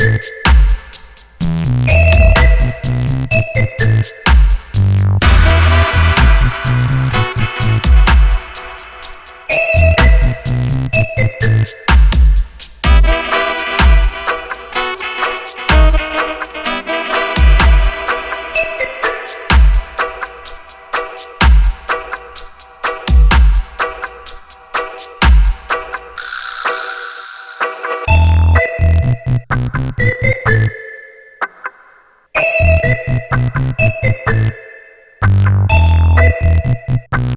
Bye.